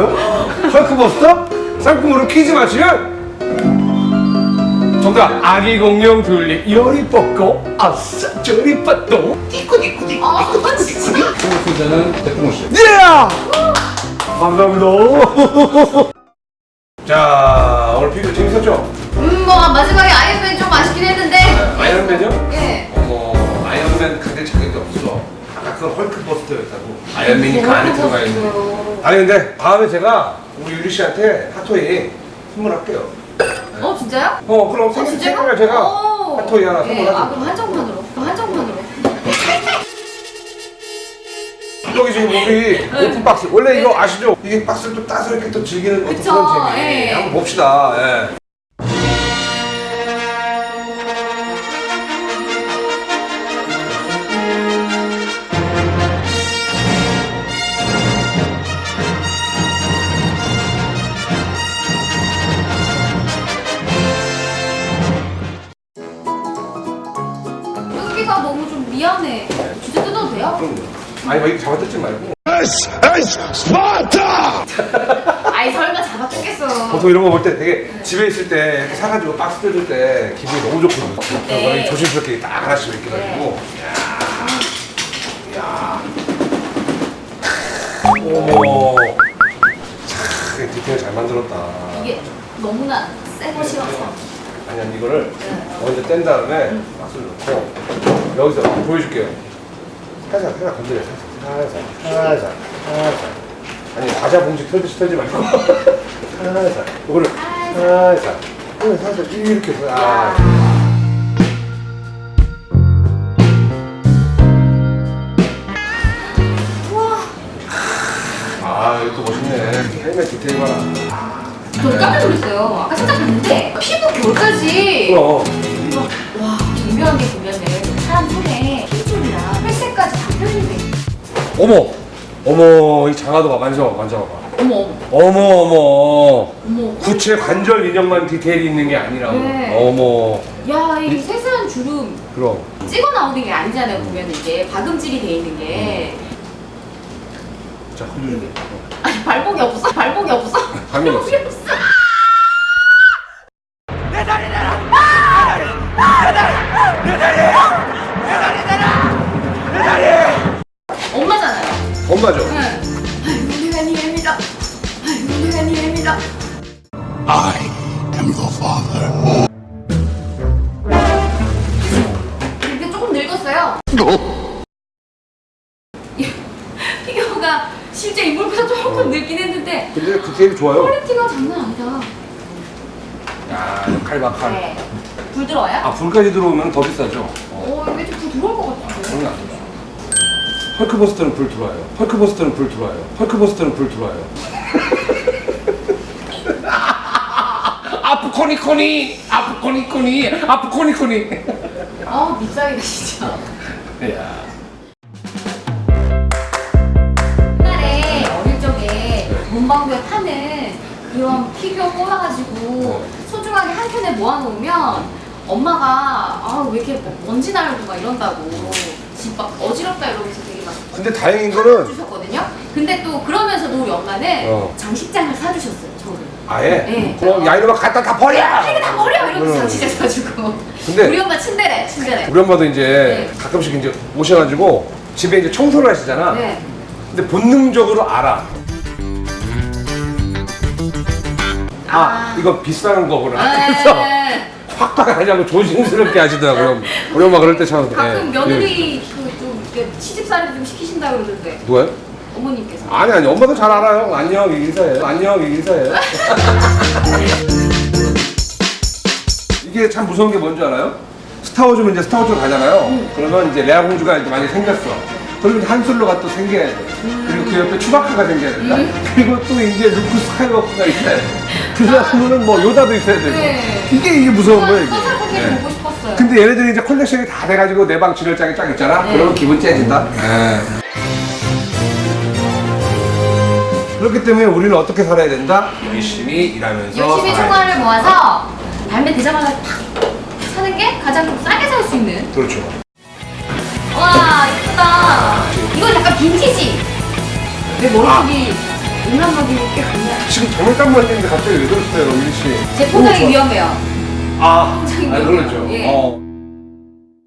헐크버스터 상품으로 퀴즈 맞추면 정답 아기 공룡 튤립 열이 뻗고 아싸 저리 뻗도 띠꾸띠꾸띠꾸 아, 진짜. 승자는 대풍호 씨 예! 감사합니다 자 오늘 비디오 재밌었죠? 음, 뭐 마지막에 아이언맨 좀 아쉽긴 했는데. 아이언맨이요? 예. 어머 아이언맨 가질 자격이 없어 그건 헐크버스터였다고 아이언맨이 그 안에 들어가 있는 거. 아니 근데 다음에 제가 우리 유리 씨한테 핫토이 선물할게요 어 진짜요? 어 그럼 어, 생일? 생일날 제가 오. 핫토이 하나 예, 선물하죠 아 그럼 한정판으로. 그럼 한정판으로. 여기 지금 우리 open box 원래 이거 아시죠? 이게 박스를 또 따서 이렇게 또 즐기는 어떤 그쵸, 그런 재미 예. 한번 봅시다 예. 아니 뭐 이렇게 잡아뜯지 말고. 아이 설마 잡아 뜯겠어. 보통 이런 거 볼 때 되게 집에 있을 때 이렇게 사가지고 박스 뜯을 때 기분이 너무 좋거든요. 네. 그래서 조심스럽게 딱 하나씩 이렇게 가지고. 야. 어머 참 디테일 잘 만들었다. 이게 너무나 새 것이라서. 아니 아니 이거를 네. 먼저 뗀 다음에 박스를 넣고 여기서 보여줄게요 살짝 살짝 건드려. 살짝 살짝 살짝 아니 과자 봉지 털듯이 털지 말고. 살짝 이거를 살짝 살짝 이렇게 해서 아. 아 이거 또 멋있네. 헬멧 디테일 봐라. 저 깜짝 놀랐어요. 아까 살짝 봤는데 피부 결까지. 와 정교한 게 보면은 사람 손에 어머 어머 이 장화도 봐 만져봐 만져봐 어머 어머 어머 어머 어머. 구체 관절 인형만 디테일이 있는 게 아니라고 네. 어머 야 이 세세한 주름 그럼 찍어 나오는 게 아니잖아요. 보면 이게 박음질이 돼 있는 게. 자 흘리게 아니 발목이 없어. 발목이 없어. 발목이 없어. 없어. 엄마잖아요. 엄마죠 응. 아이고 내가 니입니다. 아이고 내가 니입니다. I am the father. 이게 조금 늙었어요. 피규어가 실제 인물보다 조금 늙긴 했는데 근데 디테일이 좋아요 퀄리티가 장난 아니다. 야 칼박칼 네. 부드러워요? 아 불까지 들어오면 더 비싸죠 어, 어, 이게 좀 부드러울 것 같은데. 그러면 안 되죠 헐크버스터는 불 들어와요. 헐크버스터는 불 들어와요. 헐크버스터는 불 들어와요. 아프코니코니. 아프코니코니. 아프코니코니. 아, 밉상이다 진짜. 야. 옛날에 어릴 적에 문방구에 파는 그런 피규어 뽑아가지고 소중하게 한 켠에 모아놓으면 엄마가 아왜 이렇게 뭐 먼지 날고 막 이런다고 집 막 어지럽다 이러면서 되게 막 근데 다행인 거는 주셨거든요. 근데 또 그러면서도 엄마는 어. 장식장을 사주셨어요 저를. 아예 네. 어, 야 이놈아 갖다 다 버려 이거 다 버려 이러면서 음. 장식장 사주고. 근데- 우리 엄마 침대래 침대래. 우리 엄마도 이제 네. 가끔씩 이제 오셔가지고 집에 이제 청소를 하시잖아 네. 근데 본능적으로 알아 아, 아. 이거 비싼 거구나 그래서 네. 확 박아가지고 조심스럽게 하시더라고요. 우리 엄마 그럴 때 참 가끔 예. 며느리 그좀 시집살이 좀 시키신다 그러던데. 누가요? 어머님께서. 아니 아니 엄마도 잘 알아요. 안녕 인사해요 안녕 인사해요 이게 참 무서운 게 뭔지 알아요? 스타워즈면 이제 스타워즈로 가잖아요. 그러면 이제 레아 공주가 이제 많이 생겼어. 그러면 한솔로가 또 생겨야 돼. 그리고 그 옆에 츄바카가 생겨야 된다 그리고 또 이제 루크 스카이워커가 있어야 돼 그러면은 뭐 요다도 있어야 되고 네. 이게 이게 무서운 거예요 또 이게 네. 보고 싶었어요. 근데 얘네들이 이제 컬렉션이 다 돼가지고 내 방 진열장에 쫙 있잖아. 네. 그러면 기분 째진다. 그렇기 때문에 우리는 어떻게 살아야 된다? 열심히 일하면서. 열심히 총알을 모아서 발매 되자마자 팍 사는 게 가장 좀 싸게 살 수 있는. 그렇죠. 와 이쁘다. 이건 약간 빈티지. 내 머리속이 장난감이 꽤 많아요. 지금 장난감 만드는데 갑자기 왜 그러세요, 유리 씨? 제 포장이. 위험해요. 아, 아 그렇죠. 예. 어.